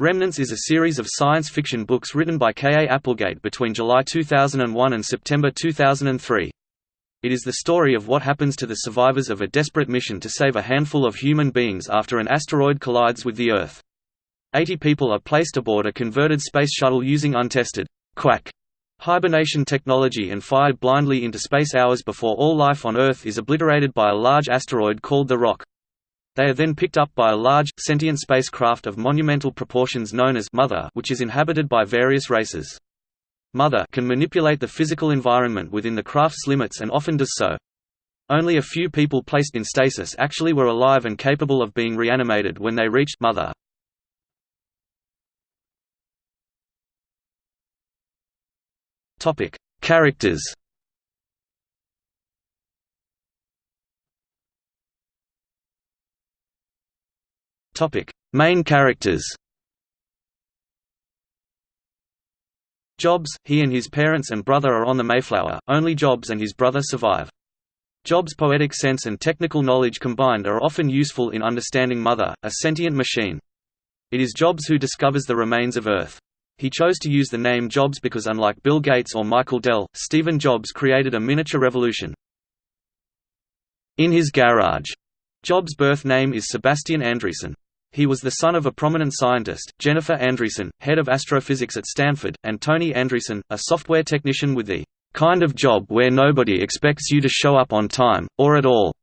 Remnants is a series of science fiction books written by K. A. Applegate between July 2001 and September 2003. It is the story of what happens to the survivors of a desperate mission to save a handful of human beings after an asteroid collides with the Earth. Eighty people are placed aboard a converted space shuttle using untested quack hibernation technology and fired blindly into space hours before all life on Earth is obliterated by a large asteroid called the Rock. They are then picked up by a large, sentient spacecraft of monumental proportions known as Mother which is inhabited by various races. Mother can manipulate the physical environment within the craft's limits and often does so. Only a few people placed in stasis actually were alive and capable of being reanimated when they reached Mother. Characters Topic: Main characters. Jobs, he and his parents and brother are on the Mayflower, only Jobs and his brother survive. Jobs' poetic sense and technical knowledge combined are often useful in understanding Mother, a sentient machine. It is Jobs who discovers the remains of Earth. He chose to use the name Jobs because unlike Bill Gates or Michael Dell, Stephen Jobs created a miniature revolution. In his garage. Jobs' birth name is Sebastian Andreessen. He was the son of a prominent scientist, Jennifer Andreessen, head of astrophysics at Stanford, and Tony Andreessen, a software technician with the kind of job where nobody expects you to show up on time, or at all,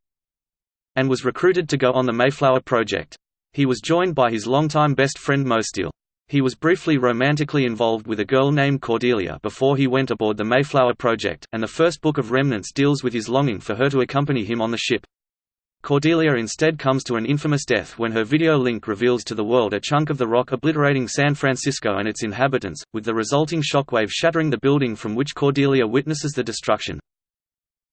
and was recruited to go on the Mayflower project. He was joined by his longtime best friend Mo Steele. He was briefly romantically involved with a girl named Cordelia before he went aboard the Mayflower project, and the first book of Remnants deals with his longing for her to accompany him on the ship. Cordelia instead comes to an infamous death when her video link reveals to the world a chunk of the rock obliterating San Francisco and its inhabitants, with the resulting shockwave shattering the building from which Cordelia witnesses the destruction.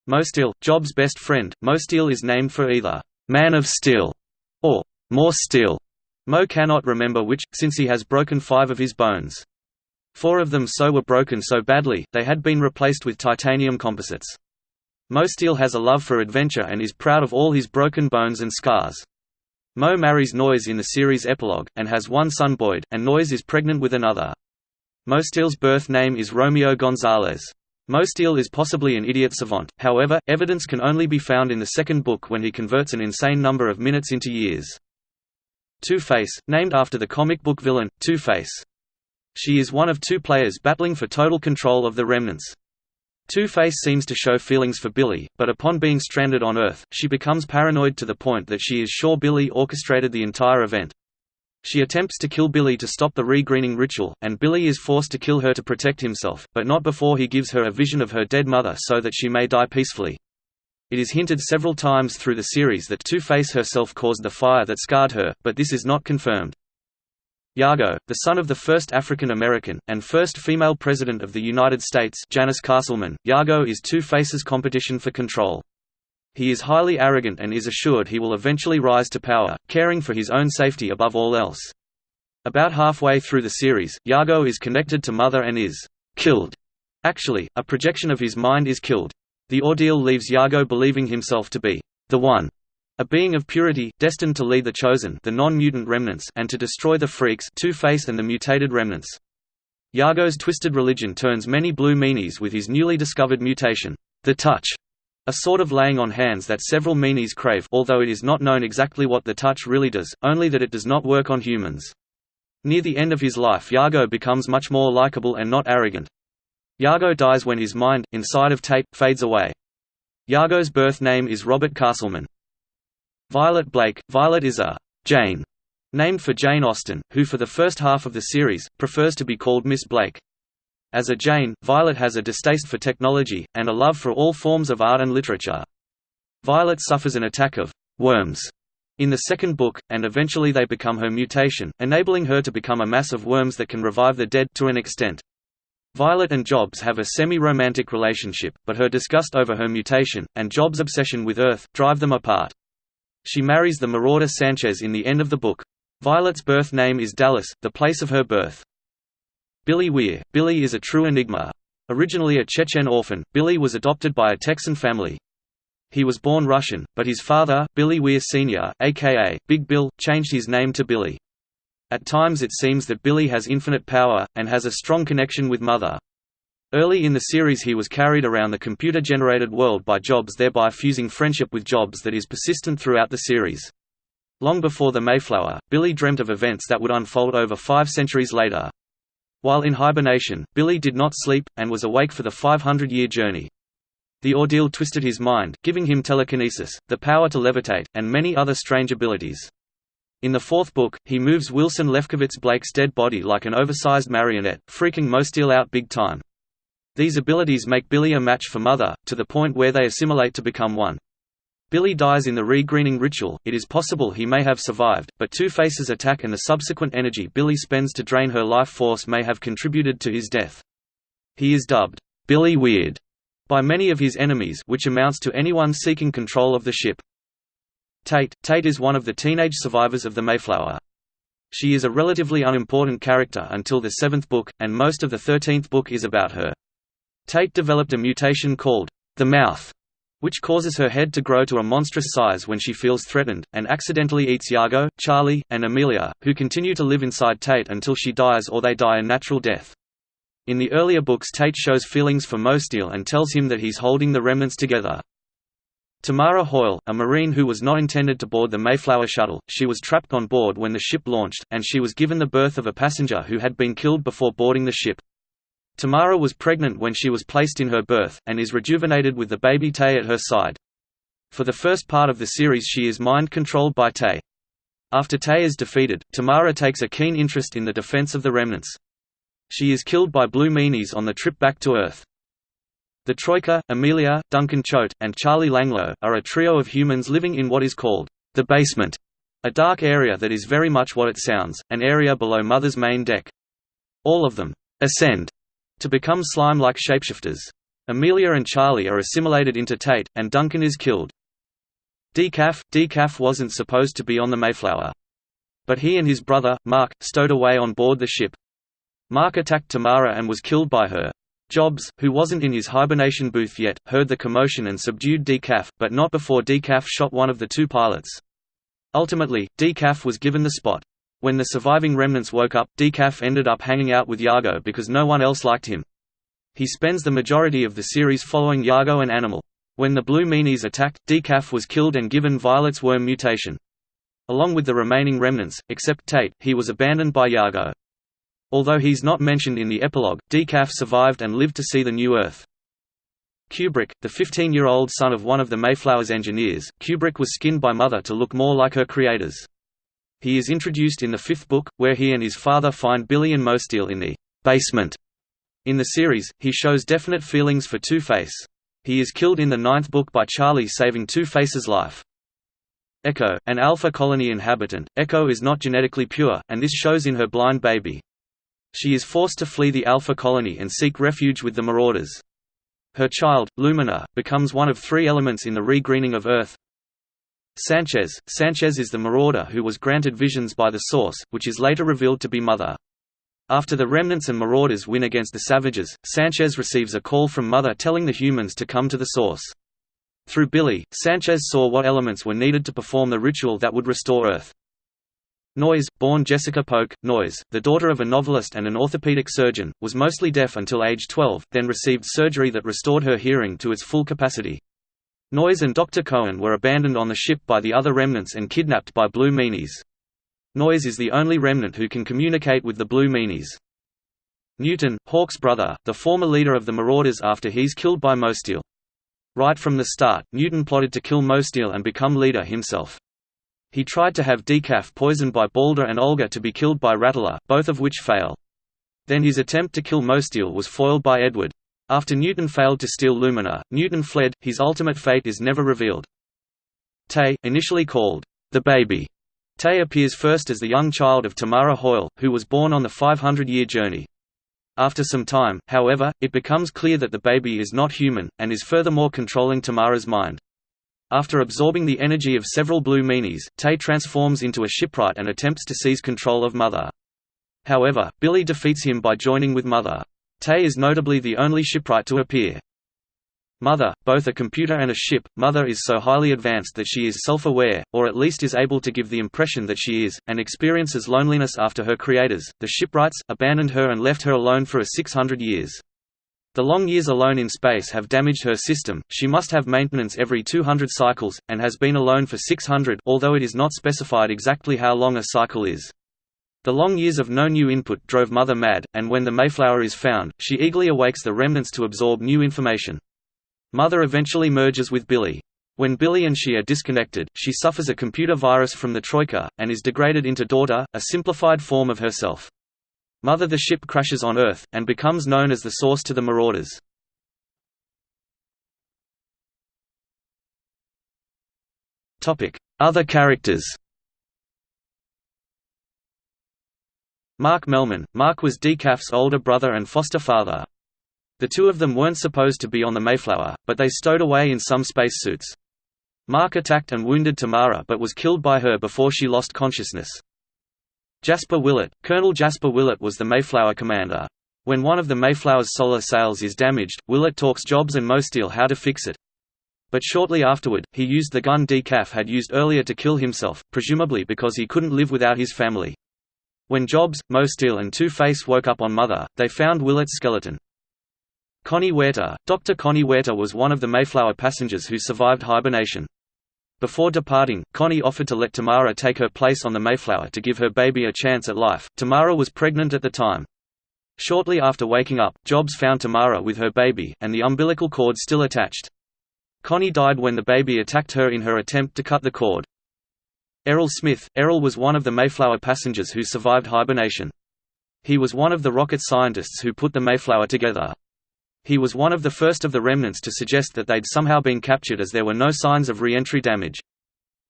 Mo Steele, Job's best friend, Mo Steele is named for either «man of steel» or «more steel». Mo cannot remember which, since he has broken five of his bones. Four of them so were broken so badly, they had been replaced with titanium composites. Mo Steele has a love for adventure and is proud of all his broken bones and scars. Mo marries Noyes in the series epilogue, and has one son Boyd, and Noyes is pregnant with another. Mo Steele's birth name is Romeo Gonzalez. Mo Steele is possibly an idiot savant, however, evidence can only be found in the second book when he converts an insane number of minutes into years. Two-Face, named after the comic book villain, Two-Face. She is one of two players battling for total control of the Remnants. Two-Face seems to show feelings for Billy, but upon being stranded on Earth, she becomes paranoid to the point that she is sure Billy orchestrated the entire event. She attempts to kill Billy to stop the regreening ritual, and Billy is forced to kill her to protect himself, but not before he gives her a vision of her dead mother so that she may die peacefully. It is hinted several times through the series that Two-Face herself caused the fire that scarred her, but this is not confirmed. Yago, the son of the first African American, and first female President of the United States Janice Castleman, Yago is Two-Face's competition for control. He is highly arrogant and is assured he will eventually rise to power, caring for his own safety above all else. About halfway through the series, Yago is connected to Mother and is killed. Actually, a projection of his mind is killed. The ordeal leaves Yago believing himself to be the one a being of purity, destined to lead the Chosen the non-mutant remnants and to destroy the Freaks Two-Face and the mutated remnants. Yago's twisted religion turns many blue meanies with his newly discovered mutation, the Touch, a sort of laying on hands that several meanies crave although it is not known exactly what the touch really does, only that it does not work on humans. Near the end of his life Yago becomes much more likable and not arrogant. Yago dies when his mind, inside of Tate, fades away. Yago's birth name is Robert Castleman. Violet Blake – Violet is a «Jane» named for Jane Austen, who for the first half of the series, prefers to be called Miss Blake. As a Jane, Violet has a distaste for technology, and a love for all forms of art and literature. Violet suffers an attack of «worms» in the second book, and eventually they become her mutation, enabling her to become a mass of worms that can revive the dead to an extent. Violet and Jobs have a semi-romantic relationship, but her disgust over her mutation, and Jobs' obsession with Earth, drive them apart. She marries the marauder Sanchez in the end of the book. Violet's birth name is Dallas, the place of her birth. Billy Weir – Billy is a true enigma. Originally a Chechen orphan, Billy was adopted by a Texan family. He was born Russian, but his father, Billy Weir Sr., aka Big Bill, changed his name to Billy. At times it seems that Billy has infinite power, and has a strong connection with Mother. Early in the series he was carried around the computer-generated world by Jobs thereby fusing friendship with Jobs that is persistent throughout the series. Long before the Mayflower, Billy dreamt of events that would unfold over five centuries later. While in hibernation, Billy did not sleep, and was awake for the 500-year journey. The ordeal twisted his mind, giving him telekinesis, the power to levitate, and many other strange abilities. In the fourth book, he moves Wilson Lefkowitz Blake's dead body like an oversized marionette, freaking Mosteel out big time. These abilities make Billy a match for Mother, to the point where they assimilate to become one. Billy dies in the regreening ritual, it is possible he may have survived, but Two-Face's attack and the subsequent energy Billy spends to drain her life force may have contributed to his death. He is dubbed, Billy Weird, by many of his enemies which amounts to anyone seeking control of the ship. Tate Tate is one of the teenage survivors of the Mayflower. She is a relatively unimportant character until the seventh book, and most of the thirteenth book is about her. Tate developed a mutation called the mouth, which causes her head to grow to a monstrous size when she feels threatened, and accidentally eats Yago, Charlie, and Amelia, who continue to live inside Tate until she dies or they die a natural death. In the earlier books Tate shows feelings for Mosteel and tells him that he's holding the remnants together. Tamara Hoyle, a Marine who was not intended to board the Mayflower shuttle, she was trapped on board when the ship launched, and she was given the berth of a passenger who had been killed before boarding the ship. Tamara was pregnant when she was placed in her berth, and is rejuvenated with the baby Tay at her side. For the first part of the series she is mind-controlled by Tay. After Tay is defeated, Tamara takes a keen interest in the defense of the remnants. She is killed by Blue Meanies on the trip back to Earth. The Troika, Amelia, Duncan Choate, and Charlie Langloh, are a trio of humans living in what is called the basement, a dark area that is very much what it sounds, an area below Mother's main deck. All of them ascend to become slime-like shapeshifters. Amelia and Charlie are assimilated into Tate, and Duncan is killed. Decaf Decaf wasn't supposed to be on the Mayflower. But he and his brother, Mark, stowed away on board the ship. Mark attacked Tamara and was killed by her. Jobs, who wasn't in his hibernation booth yet, heard the commotion and subdued Decaf, but not before Decaf shot one of the two pilots. Ultimately, Decaf was given the spot. When the surviving remnants woke up, Decaf ended up hanging out with Yago because no one else liked him. He spends the majority of the series following Yago and Animal. When the Blue Meanies attacked, Decaf was killed and given Violet's worm mutation. Along with the remaining remnants, except Tate, he was abandoned by Yago. Although he's not mentioned in the epilogue, Decaf survived and lived to see the new Earth. Kubrick, the 15-year-old son of one of the Mayflower's engineers, Kubrick was skinned by Mother to look more like her creators. He is introduced in the fifth book, where he and his father find Billy and Mosteel in the basement. In the series, he shows definite feelings for Two-Face. He is killed in the ninth book by Charlie saving Two-Face's life. Echo, an Alpha Colony inhabitant, Echo is not genetically pure, and this shows in her blind baby. She is forced to flee the Alpha colony and seek refuge with the Marauders. Her child, Lumina, becomes one of three elements in the regreening of Earth. Sanchez – Sanchez is the Marauder who was granted visions by the Source, which is later revealed to be Mother. After the Remnants and Marauders win against the Savages, Sanchez receives a call from Mother telling the humans to come to the Source. Through Billy, Sanchez saw what elements were needed to perform the ritual that would restore Earth. Noyes, born Jessica Polk, Noyes, the daughter of a novelist and an orthopedic surgeon, was mostly deaf until age 12, then received surgery that restored her hearing to its full capacity. Noyes and Dr. Cohen were abandoned on the ship by the other remnants and kidnapped by Blue Meanies. Noyes is the only remnant who can communicate with the Blue Meanies. Newton, Hawk's brother, the former leader of the Marauders after he's killed by Mosteel. Right from the start, Newton plotted to kill Mosteel and become leader himself. He tried to have Decaf poisoned by Balder and Olga to be killed by Rattler, both of which fail. Then his attempt to kill Mosteel was foiled by Edward. After Newton failed to steal Lumina, Newton fled, his ultimate fate is never revealed. Tay, initially called, the baby, Tay appears first as the young child of Tamara Hoyle, who was born on the 500-year journey. After some time, however, it becomes clear that the baby is not human, and is furthermore controlling Tamara's mind. After absorbing the energy of several blue meanies, Tay transforms into a shipwright and attempts to seize control of Mother. However, Billy defeats him by joining with Mother. Tay is notably the only shipwright to appear. Mother, both a computer and a ship, Mother is so highly advanced that she is self-aware, or at least is able to give the impression that she is, and experiences loneliness after her creators, the shipwrights, abandoned her and left her alone for a 600 years. The long years alone in space have damaged her system, she must have maintenance every 200 cycles, and has been alone for 600 although it is not specified exactly how long a cycle is. The long years of no new input drove Mother mad, and when the Mayflower is found, she eagerly awakes the remnants to absorb new information. Mother eventually merges with Billy. When Billy and she are disconnected, she suffers a computer virus from the Troika, and is degraded into Daughter, a simplified form of herself. Mother the ship crashes on Earth, and becomes known as the source to the Marauders. Other characters Mark Melman – Mark was Decaf's older brother and foster father, the two of them weren't supposed to be on the Mayflower, but they stowed away in some spacesuits. Mark attacked and wounded Tamara but was killed by her before she lost consciousness. Jasper Willett – Colonel Jasper Willett was the Mayflower commander. When one of the Mayflower's solar sails is damaged, Willett talks Jobs and Mosteel how to fix it. But shortly afterward, he used the gun Decaf had used earlier to kill himself, presumably because he couldn't live without his family. When Jobs, Mosteel and Two-Face woke up on Mother, they found Willett's skeleton. Connie Huerta Dr. Connie Huerta was one of the Mayflower passengers who survived hibernation. Before departing, Connie offered to let Tamara take her place on the Mayflower to give her baby a chance at life. Tamara was pregnant at the time. Shortly after waking up, Jobs found Tamara with her baby, and the umbilical cord still attached. Connie died when the baby attacked her in her attempt to cut the cord. Errol Smith Errol was one of the Mayflower passengers who survived hibernation. He was one of the rocket scientists who put the Mayflower together. He was one of the first of the remnants to suggest that they'd somehow been captured as there were no signs of re-entry damage.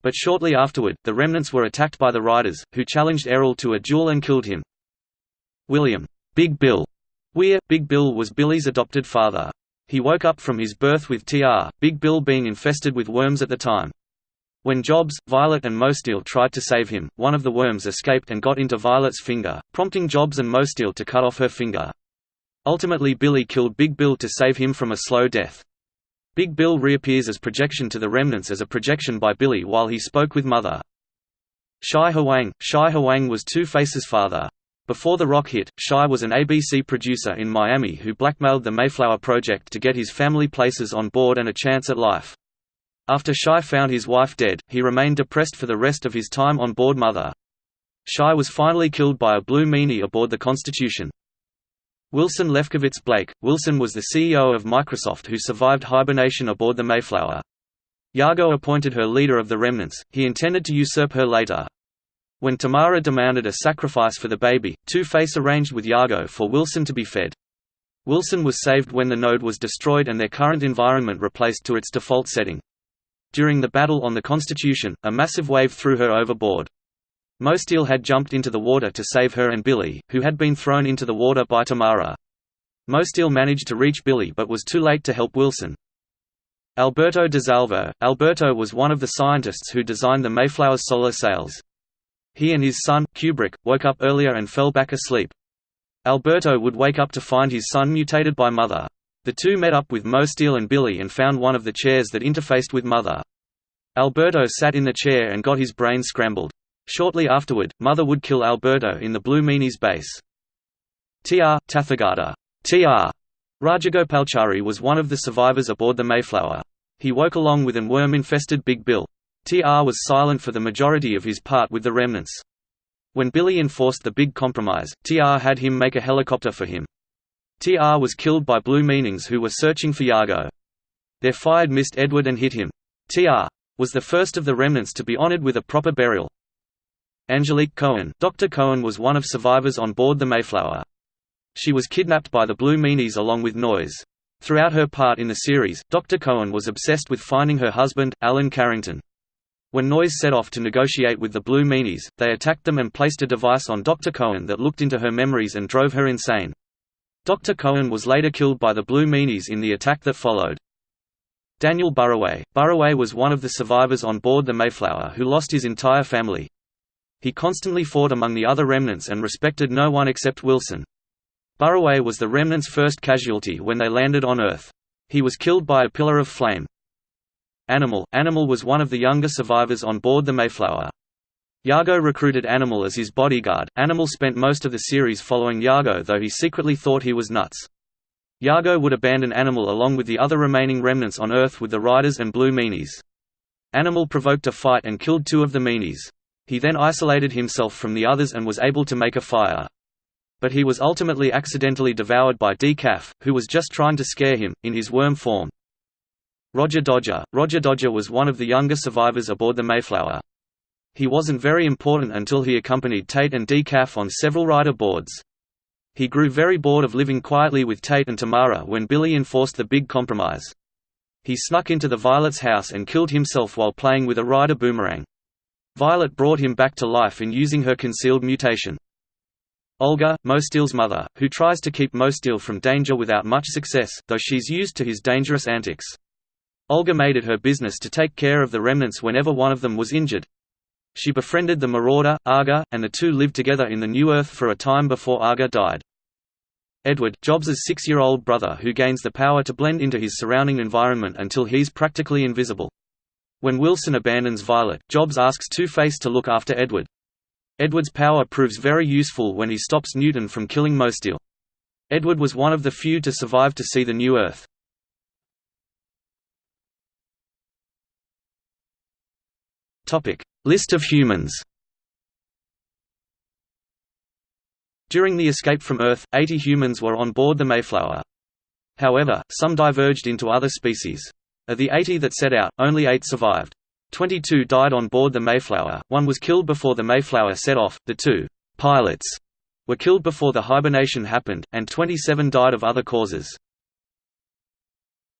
But shortly afterward, the remnants were attacked by the Riders, who challenged Errol to a duel and killed him. William Big Bill Weir Big Bill was Billy's adopted father. He woke up from his berth with TR, Big Bill being infested with worms at the time. When Jobs, Violet and Mosteel tried to save him, one of the worms escaped and got into Violet's finger, prompting Jobs and Mosteel to cut off her finger. Ultimately Billy killed Big Bill to save him from a slow death. Big Bill reappears as projection to the remnants as a projection by Billy while he spoke with Mother. Shai Hwang Shai Hwang was Two-Face's father. Before The Rock hit, Shai was an ABC producer in Miami who blackmailed the Mayflower Project to get his family places on board and a chance at life. After Shai found his wife dead, he remained depressed for the rest of his time on board Mother. Shai was finally killed by a blue meanie aboard the Constitution. Wilson Lefkowitz Blake Wilson was the CEO of Microsoft who survived hibernation aboard the Mayflower. Yago appointed her leader of the remnants, he intended to usurp her later. When Tamara demanded a sacrifice for the baby, Two-Face arranged with Yago for Wilson to be fed. Wilson was saved when the node was destroyed and their current environment replaced to its default setting. During the battle on the Constitution, a massive wave threw her overboard. Mosteel had jumped into the water to save her and Billy, who had been thrown into the water by Tamara. Mosteel managed to reach Billy but was too late to help Wilson. Alberto DeSalvo Alberto was one of the scientists who designed the Mayflower's solar sails. He and his son, Kubrick, woke up earlier and fell back asleep. Alberto would wake up to find his son mutated by Mother. The two met up with Mosteel and Billy and found one of the chairs that interfaced with Mother. Alberto sat in the chair and got his brain scrambled. Shortly afterward, Mother would kill Alberto in the Blue Meanies base. T.R. Tathagata T.R. Rajagopalchari was one of the survivors aboard the Mayflower. He woke along with an worm-infested Big Bill. T.R. was silent for the majority of his part with the remnants. When Billy enforced the Big Compromise, T.R. had him make a helicopter for him. T.R. was killed by Blue Meanies who were searching for Yago. Their fire missed Edward and hit him. T.R. was the first of the remnants to be honored with a proper burial. Angelique Cohen Dr. Cohen was one of survivors on board the Mayflower. She was kidnapped by the Blue Meanies along with Noyes. Throughout her part in the series, Dr. Cohen was obsessed with finding her husband, Alan Carrington. When Noyes set off to negotiate with the Blue Meanies, they attacked them and placed a device on Dr. Cohen that looked into her memories and drove her insane. Dr. Cohen was later killed by the Blue Meanies in the attack that followed. Daniel Burraway Burraway was one of the survivors on board the Mayflower who lost his entire family. He constantly fought among the other remnants and respected no one except Wilson. Burraway was the remnants' first casualty when they landed on Earth. He was killed by a pillar of flame. Animal Animal was one of the younger survivors on board the Mayflower. Yago recruited Animal as his bodyguard. Animal spent most of the series following Yago though he secretly thought he was nuts. Yago would abandon Animal along with the other remaining remnants on Earth with the Riders and Blue Meanies. Animal provoked a fight and killed two of the Meanies. He then isolated himself from the others and was able to make a fire. But he was ultimately accidentally devoured by Decaf, who was just trying to scare him, in his worm form. Roger Dodger Roger Dodger was one of the younger survivors aboard the Mayflower. He wasn't very important until he accompanied Tate and Decaf on several rider boards. He grew very bored of living quietly with Tate and Tamara when Billy enforced the big compromise. He snuck into the Violet's house and killed himself while playing with a rider boomerang. Violet brought him back to life in using her concealed mutation. Olga, Mosteel's mother, who tries to keep Mosteel from danger without much success, though she's used to his dangerous antics. Olga made it her business to take care of the remnants whenever one of them was injured, she befriended the Marauder, Aga, and the two lived together in the New Earth for a time before Aga died. Edward, Jobs's six-year-old brother who gains the power to blend into his surrounding environment until he's practically invisible. When Wilson abandons Violet, Jobs asks Two-Face to look after Edward. Edward's power proves very useful when he stops Newton from killing Mosteel. Edward was one of the few to survive to see the New Earth. List of humans During the escape from Earth, 80 humans were on board the Mayflower. However, some diverged into other species. Of the 80 that set out, only 8 survived. 22 died on board the Mayflower, one was killed before the Mayflower set off, the two pilots were killed before the hibernation happened, and 27 died of other causes.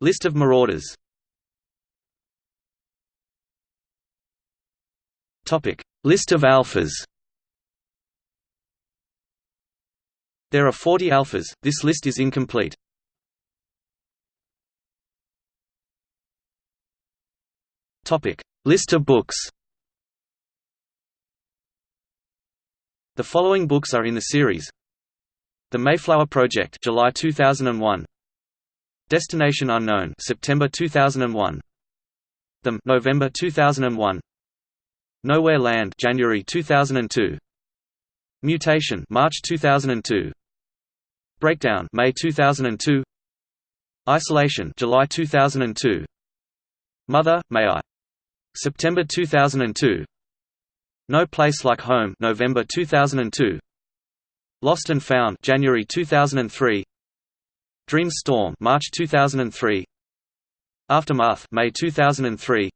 List of marauders Topic: List of alphas. There are 40 alphas. This list is incomplete. Topic: List of books. The following books are in the series: The Mayflower Project, July 2001. Destination Unknown, September 2001. Them, November 2001. Nowhere Land January 2002 Mutation March 2002 Breakdown May 2002 Isolation July 2002 Mother May I? September 2002 No Place Like Home November 2002 Lost and Found January 2003 Dream Storm March 2003 Aftermath May 2003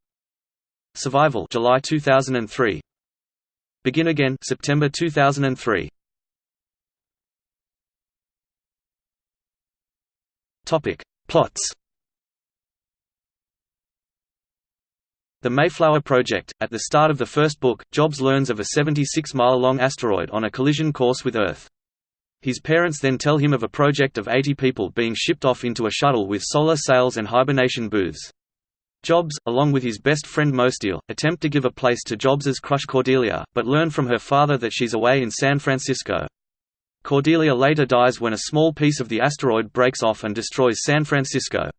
Survival July 2003 Begin Again September 2003 Topic. Plots. The Mayflower Project. At the start of the first book, Jobs learns of a 76-mile-long asteroid on a collision course with Earth. His parents then tell him of a project of 80 people being shipped off into a shuttle with solar sails and hibernation booths. Jobs, along with his best friend Mosteel, attempt to give a place to Jobs's crush Cordelia, but learn from her father that she's away in San Francisco. Cordelia later dies when a small piece of the asteroid breaks off and destroys San Francisco.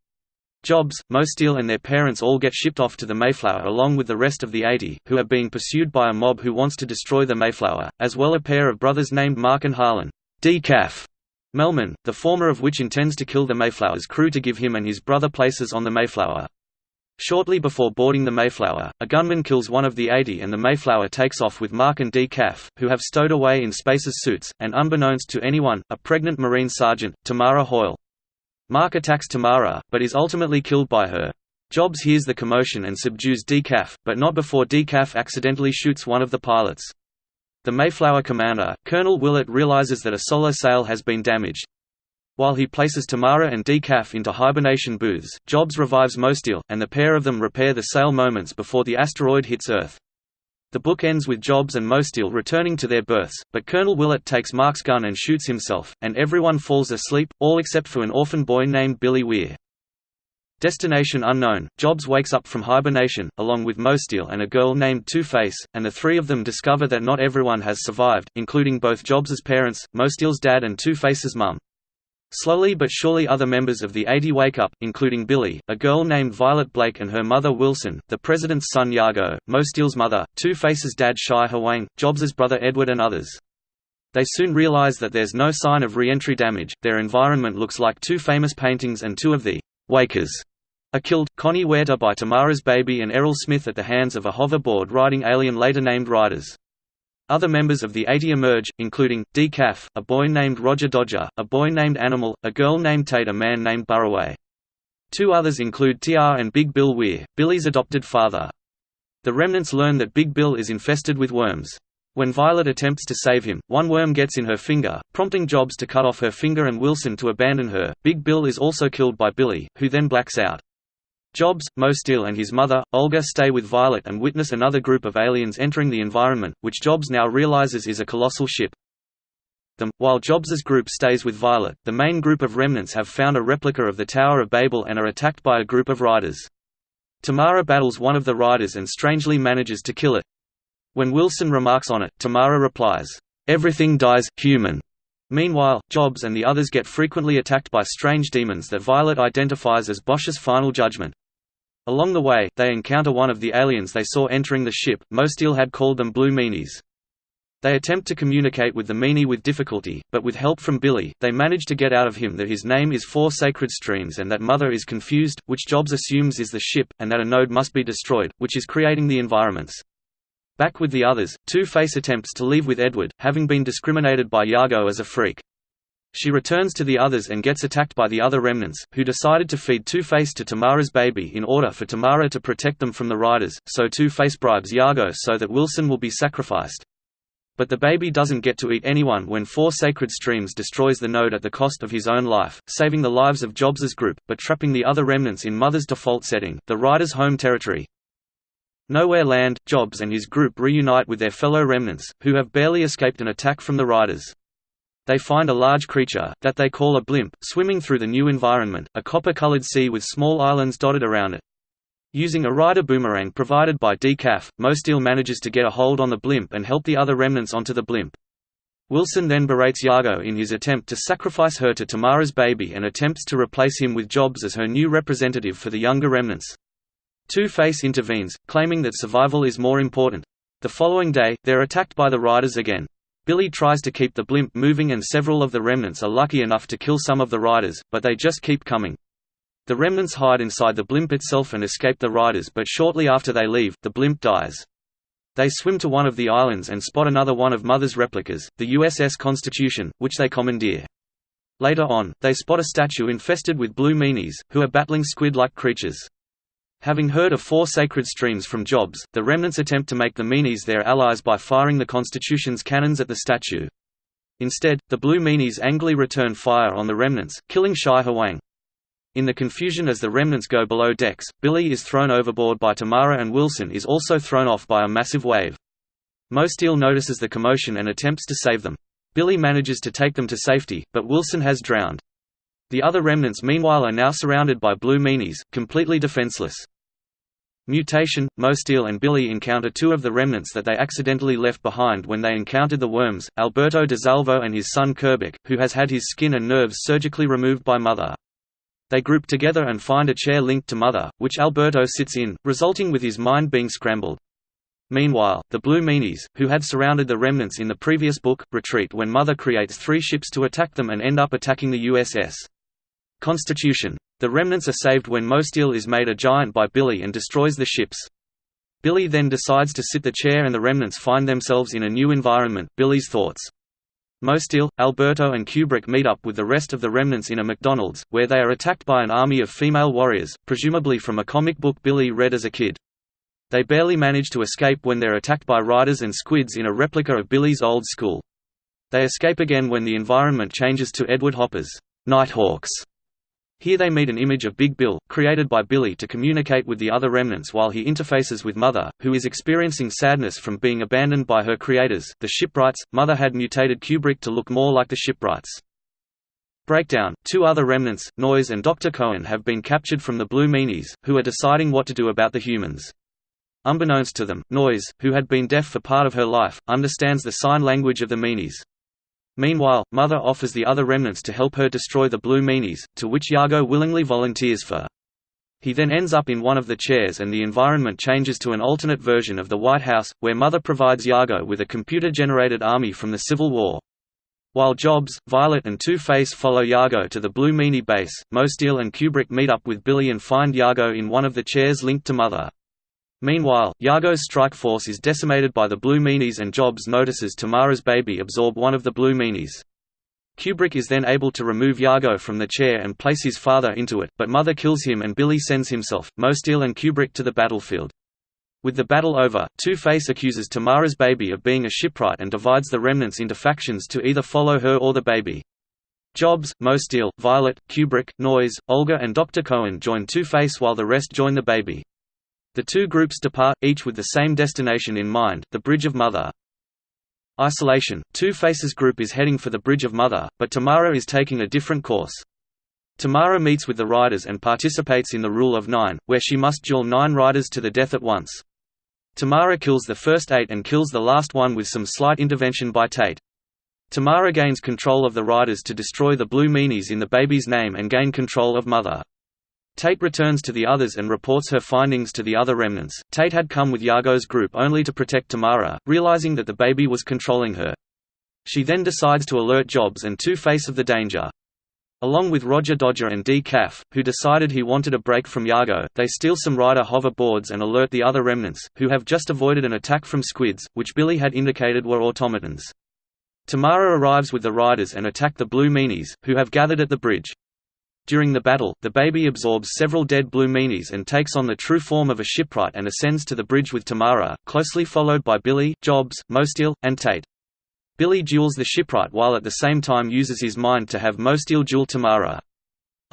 Jobs, Mosteel and their parents all get shipped off to the Mayflower along with the rest of the 80, who are being pursued by a mob who wants to destroy the Mayflower, as well a pair of brothers named Mark and Harlan. Decaf Melman, the former of which intends to kill the Mayflower's crew to give him and his brother places on the Mayflower. Shortly before boarding the Mayflower, a gunman kills one of the 80 and the Mayflower takes off with Mark and Decaf, who have stowed away in Spacer's suits, and unbeknownst to anyone, a pregnant Marine sergeant, Tamara Hoyle. Mark attacks Tamara, but is ultimately killed by her. Jobs hears the commotion and subdues Decaf, but not before Decaf accidentally shoots one of the pilots. The Mayflower commander, Colonel Willett realizes that a solar sail has been damaged, while he places Tamara and Decaf into hibernation booths, Jobs revives Mosteel, and the pair of them repair the sail moments before the asteroid hits Earth. The book ends with Jobs and Mosteel returning to their berths, but Colonel Willett takes Mark's gun and shoots himself, and everyone falls asleep, all except for an orphan boy named Billy Weir. Destination unknown, Jobs wakes up from hibernation, along with Mosteel and a girl named Two-Face, and the three of them discover that not everyone has survived, including both Jobs's parents, Mosteel's dad and Two-Face's mum. Slowly but surely other members of the 80 wake up, including Billy, a girl named Violet Blake and her mother Wilson, the president's son Yago, Mosteel's mother, Two-Face's dad Shai Hwang, Jobs' brother Edward and others. They soon realize that there's no sign of re-entry damage, their environment looks like two famous paintings and two of the «wakers» are killed, Connie Huerta by Tamara's baby and Errol Smith at the hands of a hoverboard-riding alien later named Riders. Other members of the 80 emerge, including, Decaf, a boy named Roger Dodger, a boy named Animal, a girl named Tate a man named Burraway. Two others include TR and Big Bill Weir, Billy's adopted father. The remnants learn that Big Bill is infested with worms. When Violet attempts to save him, one worm gets in her finger, prompting Jobs to cut off her finger and Wilson to abandon her. Big Bill is also killed by Billy, who then blacks out. Jobs, Mosteel and his mother, Olga stay with Violet and witness another group of aliens entering the environment, which Jobs now realizes is a colossal ship. Them. While Jobs's group stays with Violet, the main group of remnants have found a replica of the Tower of Babel and are attacked by a group of riders. Tamara battles one of the riders and strangely manages to kill it. When Wilson remarks on it, Tamara replies, "'Everything dies, human'". Meanwhile, Jobs and the others get frequently attacked by strange demons that Violet identifies as Bosch's final judgment. Along the way, they encounter one of the aliens they saw entering the ship, Mosteel had called them Blue Meanies. They attempt to communicate with the Meanie with difficulty, but with help from Billy, they manage to get out of him that his name is Four Sacred Streams and that Mother is confused, which Jobs assumes is the ship, and that a node must be destroyed, which is creating the environments. Back with the others, Two-Face attempts to leave with Edward, having been discriminated by Yago as a freak. She returns to the others and gets attacked by the other remnants, who decided to feed Two-Face to Tamara's baby in order for Tamara to protect them from the Riders, so Two-Face bribes Yago so that Wilson will be sacrificed. But the baby doesn't get to eat anyone when Four Sacred Streams destroys the node at the cost of his own life, saving the lives of Jobs's group, but trapping the other remnants in Mother's default setting, the Riders' home territory. Nowhere Land, Jobs and his group reunite with their fellow remnants, who have barely escaped an attack from the Riders. They find a large creature, that they call a blimp, swimming through the new environment, a copper-colored sea with small islands dotted around it. Using a rider boomerang provided by Decaf, Mosteel manages to get a hold on the blimp and help the other remnants onto the blimp. Wilson then berates Yago in his attempt to sacrifice her to Tamara's baby and attempts to replace him with Jobs as her new representative for the younger remnants. Two-Face intervenes, claiming that survival is more important. The following day, they're attacked by the Riders again. Billy tries to keep the blimp moving and several of the remnants are lucky enough to kill some of the Riders, but they just keep coming. The remnants hide inside the blimp itself and escape the Riders but shortly after they leave, the blimp dies. They swim to one of the islands and spot another one of Mother's replicas, the USS Constitution, which they commandeer. Later on, they spot a statue infested with blue meanies, who are battling squid-like creatures. Having heard of four sacred streams from Jobs, the remnants attempt to make the Meanies their allies by firing the Constitution's cannons at the statue. Instead, the Blue Meanies angrily return fire on the remnants, killing Shai Hwang. In the confusion as the remnants go below decks, Billy is thrown overboard by Tamara and Wilson is also thrown off by a massive wave. Mosteel notices the commotion and attempts to save them. Billy manages to take them to safety, but Wilson has drowned. The other remnants meanwhile are now surrounded by blue meanies, completely defenseless. Mutation, Mosteel and Billy encounter two of the remnants that they accidentally left behind when they encountered the worms, Alberto DeSalvo and his son Kubrick, who has had his skin and nerves surgically removed by Mother. They group together and find a chair linked to Mother, which Alberto sits in, resulting with his mind being scrambled. Meanwhile, the Blue Meanies, who had surrounded the remnants in the previous book, retreat when Mother creates three ships to attack them and end up attacking the USS. Constitution. The remnants are saved when Mosteel is made a giant by Billy and destroys the ships. Billy then decides to sit the chair and the remnants find themselves in a new environment Billy's thoughts. Mosteel, Alberto and Kubrick meet up with the rest of the remnants in a McDonald's, where they are attacked by an army of female warriors, presumably from a comic book Billy read as a kid. They barely manage to escape when they're attacked by riders and squids in a replica of Billy's old school. They escape again when the environment changes to Edward Hopper's Nighthawks here they meet an image of Big Bill, created by Billy to communicate with the other remnants while he interfaces with Mother, who is experiencing sadness from being abandoned by her creators, the shipwrights. Mother had mutated Kubrick to look more like the shipwrights. Breakdown Two other remnants, Noyes and Dr. Cohen, have been captured from the Blue Meanies, who are deciding what to do about the humans. Unbeknownst to them, Noyes, who had been deaf for part of her life, understands the sign language of the Meanies. Meanwhile, Mother offers the other remnants to help her destroy the Blue Meanies, to which Yago willingly volunteers for. He then ends up in one of the chairs and the environment changes to an alternate version of the White House, where Mother provides Yago with a computer-generated army from the Civil War. While Jobs, Violet and Two-Face follow Yago to the Blue Meanie base, Mosteel and Kubrick meet up with Billy and find Yago in one of the chairs linked to Mother. Meanwhile, Yago's strike force is decimated by the Blue Meanies and Jobs notices Tamara's baby absorb one of the Blue Meanies. Kubrick is then able to remove Yago from the chair and place his father into it, but Mother kills him and Billy sends himself, Mosteel and Kubrick to the battlefield. With the battle over, Two-Face accuses Tamara's baby of being a shipwright and divides the remnants into factions to either follow her or the baby. Jobs, Mosteel, Violet, Kubrick, Noyes, Olga and Dr. Cohen join Two-Face while the rest join the baby. The two groups depart, each with the same destination in mind, the Bridge of Mother. Isolation – Two Faces group is heading for the Bridge of Mother, but Tamara is taking a different course. Tamara meets with the riders and participates in the Rule of Nine, where she must duel nine riders to the death at once. Tamara kills the first eight and kills the last one with some slight intervention by Tate. Tamara gains control of the riders to destroy the Blue Meanies in the baby's name and gain control of Mother. Tate returns to the others and reports her findings to the other remnants. Tate had come with Yago's group only to protect Tamara, realizing that the baby was controlling her. She then decides to alert Jobs and Two-Face of the danger. Along with Roger Dodger and Decaf, who decided he wanted a break from Yago, they steal some rider hover boards and alert the other remnants, who have just avoided an attack from squids, which Billy had indicated were automatons. Tamara arrives with the riders and attack the Blue Meanies, who have gathered at the bridge. During the battle, the baby absorbs several dead blue meanies and takes on the true form of a shipwright and ascends to the bridge with Tamara, closely followed by Billy, Jobs, Mosteel, and Tate. Billy duels the shipwright while at the same time uses his mind to have Mosteel duel Tamara.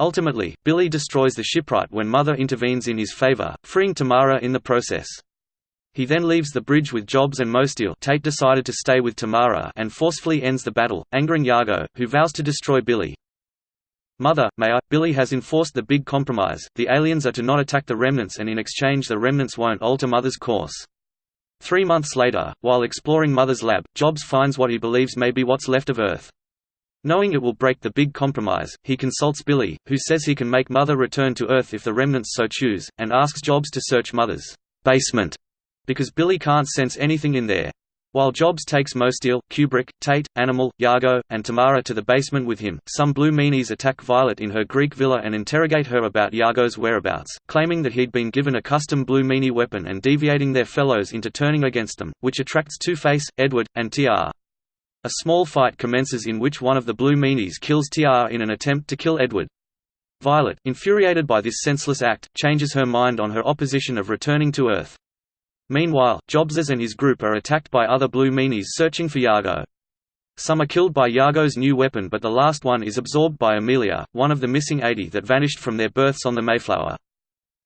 Ultimately, Billy destroys the shipwright when Mother intervenes in his favor, freeing Tamara in the process. He then leaves the bridge with Jobs and Mosteel Tate decided to stay with Tamara and forcefully ends the battle, angering Yago, who vows to destroy Billy. Mother, may I? Billy has enforced the big compromise, the aliens are to not attack the remnants and in exchange the remnants won't alter Mother's course. Three months later, while exploring Mother's lab, Jobs finds what he believes may be what's left of Earth. Knowing it will break the big compromise, he consults Billy, who says he can make Mother return to Earth if the remnants so choose, and asks Jobs to search Mother's basement, because Billy can't sense anything in there. While Jobs takes Mosteel, Kubrick, Tate, Animal, Yago, and Tamara to the basement with him, some Blue Meanies attack Violet in her Greek villa and interrogate her about Yago's whereabouts, claiming that he'd been given a custom Blue Meanie weapon and deviating their fellows into turning against them, which attracts Two-Face, Edward, and TR. A small fight commences in which one of the Blue Meanies kills TR in an attempt to kill Edward. Violet, infuriated by this senseless act, changes her mind on her opposition of returning to Earth. Meanwhile, Jobses and his group are attacked by other Blue Meanies searching for Yago. Some are killed by Yago's new weapon but the last one is absorbed by Amelia, one of the missing 80 that vanished from their berths on the Mayflower.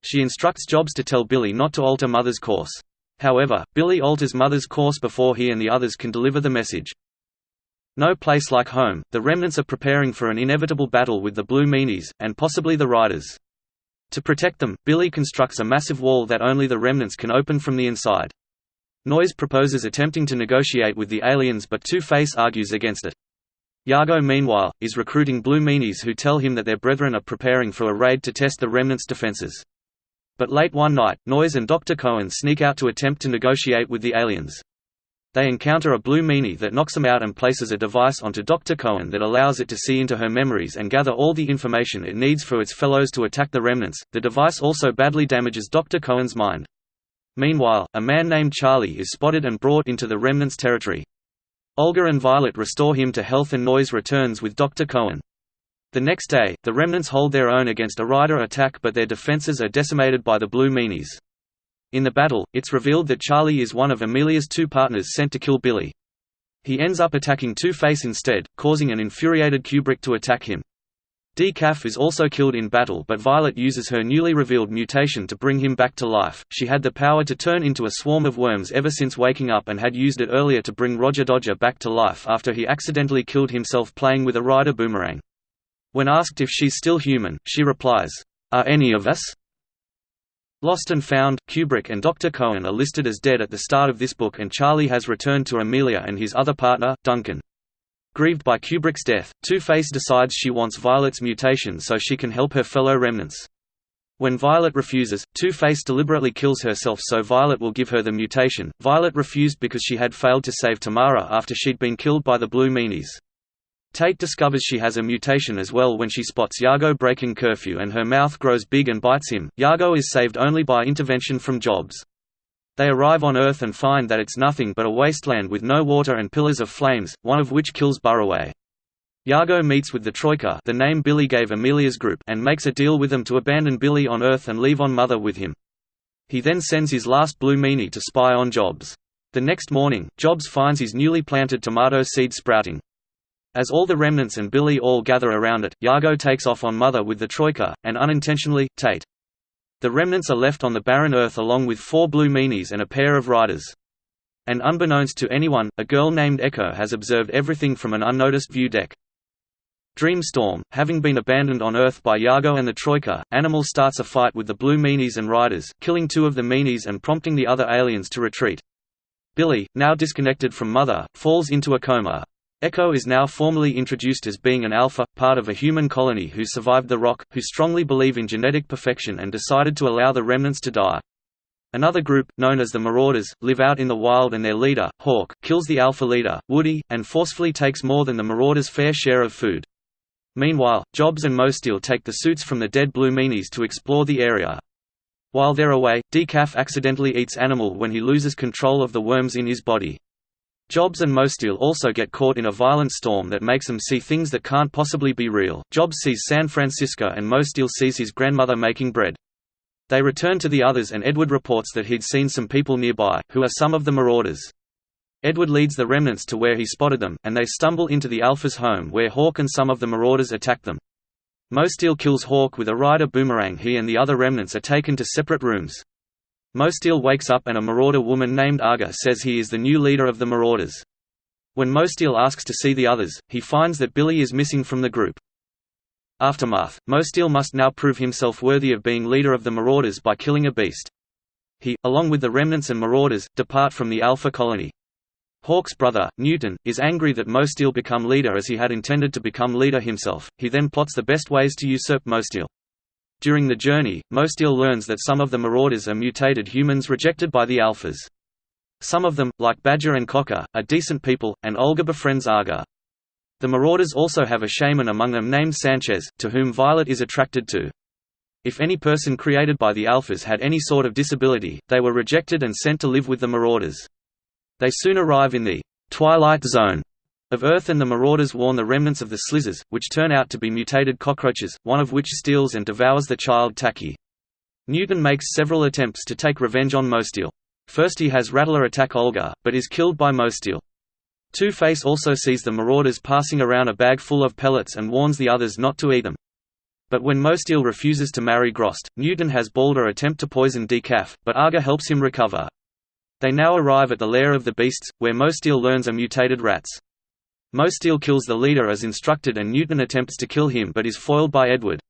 She instructs Jobs to tell Billy not to alter Mother's course. However, Billy alters Mother's course before he and the others can deliver the message. No place like home, the remnants are preparing for an inevitable battle with the Blue Meanies, and possibly the Riders. To protect them, Billy constructs a massive wall that only the remnants can open from the inside. Noyes proposes attempting to negotiate with the aliens but Two-Face argues against it. Yago meanwhile, is recruiting Blue Meanies who tell him that their brethren are preparing for a raid to test the remnants' defenses. But late one night, Noyes and Dr. Cohen sneak out to attempt to negotiate with the aliens. They encounter a blue meanie that knocks them out and places a device onto Dr. Cohen that allows it to see into her memories and gather all the information it needs for its fellows to attack the remnants. The device also badly damages Dr. Cohen's mind. Meanwhile, a man named Charlie is spotted and brought into the remnants' territory. Olga and Violet restore him to health and Noyes returns with Dr. Cohen. The next day, the remnants hold their own against a rider attack but their defenses are decimated by the Blue Meanies. In the battle, it's revealed that Charlie is one of Amelia's two partners sent to kill Billy. He ends up attacking Two-Face instead, causing an infuriated Kubrick to attack him. Decaf is also killed in battle but Violet uses her newly revealed mutation to bring him back to life. She had the power to turn into a swarm of worms ever since waking up and had used it earlier to bring Roger Dodger back to life after he accidentally killed himself playing with a rider boomerang. When asked if she's still human, she replies, Are any of us? Lost and Found, Kubrick and Dr. Cohen are listed as dead at the start of this book and Charlie has returned to Amelia and his other partner, Duncan. Grieved by Kubrick's death, Two-Face decides she wants Violet's mutation so she can help her fellow remnants. When Violet refuses, Two-Face deliberately kills herself so Violet will give her the mutation. Violet refused because she had failed to save Tamara after she'd been killed by the Blue Meanies. Tate discovers she has a mutation as well when she spots Yago breaking curfew and her mouth grows big and bites him. Yago is saved only by intervention from Jobs. They arrive on Earth and find that it's nothing but a wasteland with no water and pillars of flames, one of which kills Burroway. Yago meets with the Troika the name Billy gave Amelia's group and makes a deal with them to abandon Billy on Earth and leave on Mother with him. He then sends his last Blue Meanie to spy on Jobs. The next morning, Jobs finds his newly planted tomato seed sprouting. As all the remnants and Billy all gather around it, Yago takes off on Mother with the Troika, and unintentionally, Tate. The remnants are left on the barren earth along with four Blue Meanies and a pair of riders. And unbeknownst to anyone, a girl named Echo has observed everything from an unnoticed view deck. Dreamstorm, having been abandoned on Earth by Yago and the Troika, Animal starts a fight with the Blue Meanies and Riders, killing two of the Meanies and prompting the other aliens to retreat. Billy, now disconnected from Mother, falls into a coma. Echo is now formally introduced as being an alpha, part of a human colony who survived the rock, who strongly believe in genetic perfection and decided to allow the remnants to die. Another group, known as the Marauders, live out in the wild and their leader, Hawk, kills the alpha leader, Woody, and forcefully takes more than the Marauders' fair share of food. Meanwhile, Jobs and Mosteel take the suits from the dead Blue Meanies to explore the area. While they're away, Decaf accidentally eats Animal when he loses control of the worms in his body. Jobs and Mosteel also get caught in a violent storm that makes them see things that can't possibly be real. Jobs sees San Francisco and Mosteel sees his grandmother making bread. They return to the others and Edward reports that he'd seen some people nearby, who are some of the marauders. Edward leads the remnants to where he spotted them, and they stumble into the Alpha's home where Hawk and some of the marauders attack them. Mosteel kills Hawk with a rider boomerang he and the other remnants are taken to separate rooms. Mosteel wakes up and a marauder woman named Aga says he is the new leader of the marauders. When Mosteel asks to see the others, he finds that Billy is missing from the group. Aftermath, Mosteel must now prove himself worthy of being leader of the marauders by killing a beast. He, along with the remnants and marauders, depart from the Alpha colony. Hawk's brother, Newton, is angry that Mosteel become leader as he had intended to become leader himself, he then plots the best ways to usurp Mosteel. During the journey, Mosteel learns that some of the Marauders are mutated humans rejected by the Alphas. Some of them, like Badger and Cocker, are decent people, and Olga befriends Aga. The Marauders also have a shaman among them named Sanchez, to whom Violet is attracted to. If any person created by the Alphas had any sort of disability, they were rejected and sent to live with the Marauders. They soon arrive in the «twilight zone» of Earth and the Marauders warn the remnants of the Slizzers, which turn out to be mutated cockroaches, one of which steals and devours the child Tacky. Newton makes several attempts to take revenge on Mosteel. First he has Rattler attack Olga, but is killed by Mosteel. Two-Face also sees the Marauders passing around a bag full of pellets and warns the others not to eat them. But when Mosteel refuses to marry Grost, Newton has Balder attempt to poison Decaf, but Aga helps him recover. They now arrive at the lair of the beasts, where Mosteel learns are mutated rats. Mosteel kills the leader as instructed and Newton attempts to kill him but is foiled by Edward.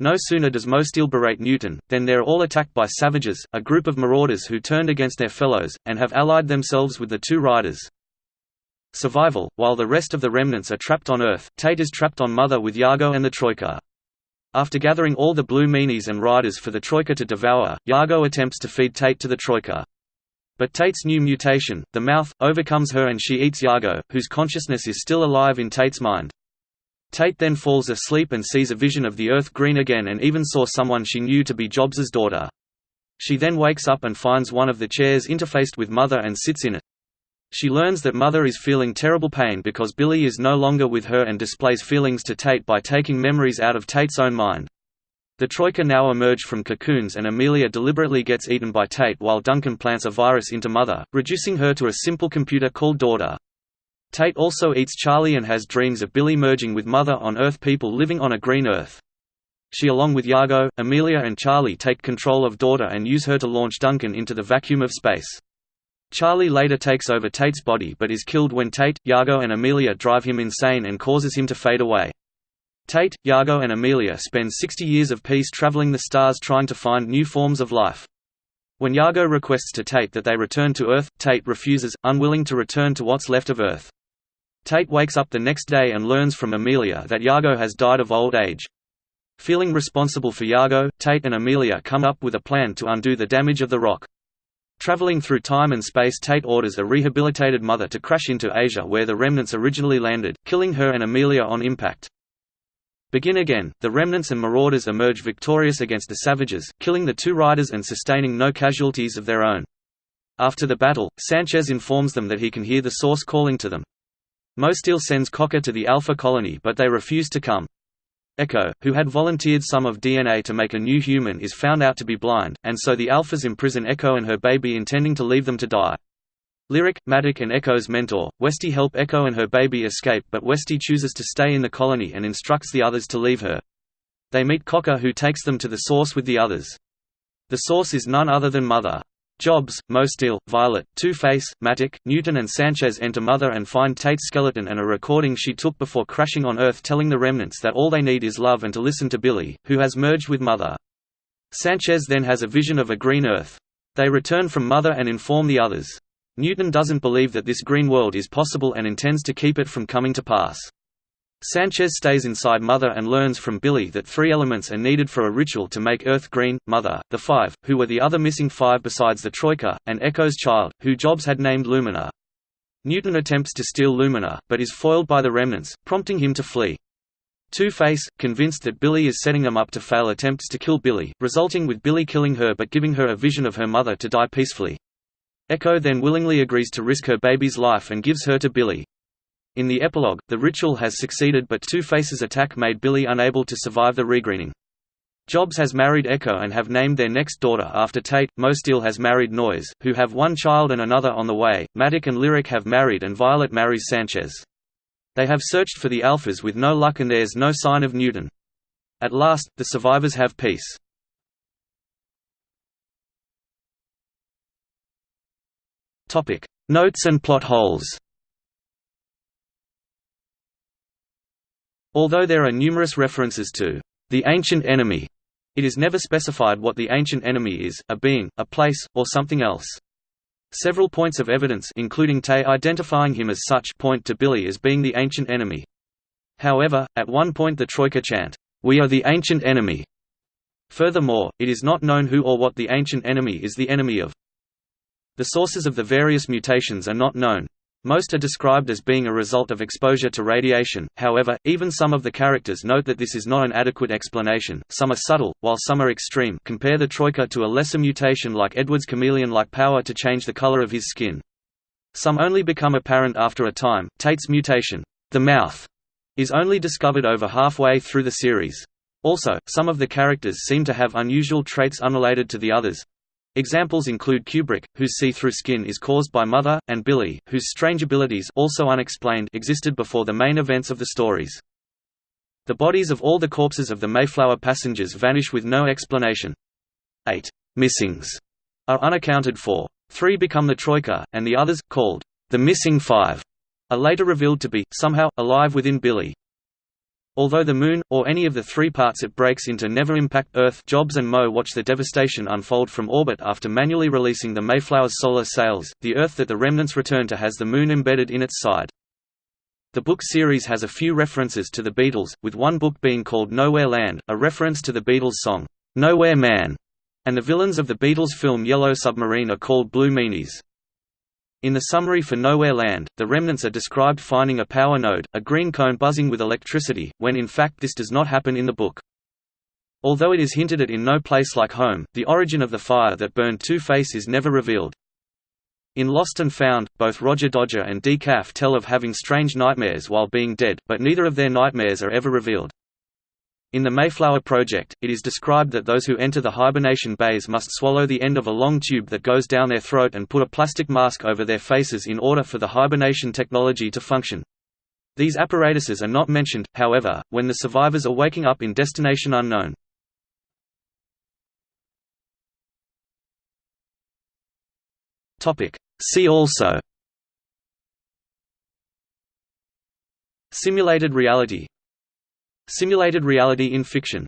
No sooner does Mosteel berate Newton, than they're all attacked by Savages, a group of marauders who turned against their fellows, and have allied themselves with the two riders. Survival While the rest of the remnants are trapped on Earth, Tate is trapped on Mother with Yago and the Troika. After gathering all the Blue Meanies and Riders for the Troika to devour, Yago attempts to feed Tate to the Troika. But Tate's new mutation, the mouth, overcomes her and she eats Yago, whose consciousness is still alive in Tate's mind. Tate then falls asleep and sees a vision of the Earth green again and even saw someone she knew to be Jobs's daughter. She then wakes up and finds one of the chairs interfaced with Mother and sits in it. She learns that Mother is feeling terrible pain because Billy is no longer with her and displays feelings to Tate by taking memories out of Tate's own mind. The Troika now emerge from cocoons and Amelia deliberately gets eaten by Tate while Duncan plants a virus into Mother, reducing her to a simple computer called Daughter. Tate also eats Charlie and has dreams of Billy merging with Mother on Earth people living on a green Earth. She along with Yago, Amelia and Charlie take control of Daughter and use her to launch Duncan into the vacuum of space. Charlie later takes over Tate's body but is killed when Tate, Yago and Amelia drive him insane and causes him to fade away. Tate, Yago and Amelia spend 60 years of peace traveling the stars trying to find new forms of life. When Yago requests to Tate that they return to Earth, Tate refuses, unwilling to return to what's left of Earth. Tate wakes up the next day and learns from Amelia that Yago has died of old age. Feeling responsible for Yago, Tate and Amelia come up with a plan to undo the damage of the rock. Traveling through time and space Tate orders a rehabilitated mother to crash into Asia where the remnants originally landed, killing her and Amelia on impact. Begin again, the remnants and marauders emerge victorious against the savages, killing the two riders and sustaining no casualties of their own. After the battle, Sanchez informs them that he can hear the source calling to them. Mosteel sends Cocker to the Alpha colony but they refuse to come. Echo, who had volunteered some of DNA to make a new human is found out to be blind, and so the Alphas imprison Echo and her baby intending to leave them to die. Lyric, Matic and Echo's mentor, Westy help Echo and her baby escape but Westy chooses to stay in the colony and instructs the others to leave her. They meet Cocker who takes them to the source with the others. The source is none other than Mother. Jobs, Mosteel, Violet, Two-Face, Matic, Newton and Sanchez enter Mother and find Tate's skeleton and a recording she took before crashing on Earth telling the remnants that all they need is love and to listen to Billy, who has merged with Mother. Sanchez then has a vision of a green Earth. They return from Mother and inform the others. Newton doesn't believe that this green world is possible and intends to keep it from coming to pass. Sanchez stays inside Mother and learns from Billy that three elements are needed for a ritual to make Earth green, Mother, the Five, who were the other missing five besides the Troika, and Echo's child, who Jobs had named Lumina. Newton attempts to steal Lumina, but is foiled by the remnants, prompting him to flee. Two-Face, convinced that Billy is setting them up to fail attempts to kill Billy, resulting with Billy killing her but giving her a vision of her mother to die peacefully. Echo then willingly agrees to risk her baby's life and gives her to Billy. In the epilogue, the ritual has succeeded but Two-Face's attack made Billy unable to survive the regreening. Jobs has married Echo and have named their next daughter after Tate, Mosteel has married Noyes, who have one child and another on the way, Matic and Lyric have married and Violet marries Sanchez. They have searched for the Alphas with no luck and there's no sign of Newton. At last, the survivors have peace. Notes and plot holes Although there are numerous references to the ancient enemy, it is never specified what the ancient enemy is, a being, a place, or something else. Several points of evidence including Tate identifying him as such point to Billy as being the ancient enemy. However, at one point the Troika chant, "'We are the ancient enemy'". Furthermore, it is not known who or what the ancient enemy is the enemy of. The sources of the various mutations are not known, most are described as being a result of exposure to radiation, however, even some of the characters note that this is not an adequate explanation, some are subtle, while some are extreme. Compare the troika to a lesser mutation like Edward's chameleon-like power to change the color of his skin. Some only become apparent after a time, Tate's mutation, the mouth, is only discovered over halfway through the series. Also, some of the characters seem to have unusual traits unrelated to the others, Examples include Kubrick, whose see-through skin is caused by Mother, and Billy, whose strange abilities also unexplained existed before the main events of the stories. The bodies of all the corpses of the Mayflower passengers vanish with no explanation. Eight «missings» are unaccounted for. Three become the Troika, and the others, called the Missing Five, are later revealed to be, somehow, alive within Billy. Although the Moon, or any of the three parts it breaks into never impact Earth Jobs and Mo watch the devastation unfold from orbit after manually releasing the Mayflower's solar sails, the Earth that the remnants return to has the Moon embedded in its side. The book series has a few references to the Beatles, with one book being called Nowhere Land, a reference to the Beatles song, Nowhere Man, and the villains of the Beatles film Yellow Submarine are called Blue Meanies. In the summary for Nowhere Land, the remnants are described finding a power node, a green cone buzzing with electricity, when in fact this does not happen in the book. Although it is hinted at in No Place Like Home, the origin of the fire that burned Two-Face is never revealed. In Lost and Found, both Roger Dodger and Decaf tell of having strange nightmares while being dead, but neither of their nightmares are ever revealed. In the Mayflower Project, it is described that those who enter the hibernation bays must swallow the end of a long tube that goes down their throat and put a plastic mask over their faces in order for the hibernation technology to function. These apparatuses are not mentioned, however, when the survivors are waking up in Destination Unknown. See also Simulated reality Simulated reality in fiction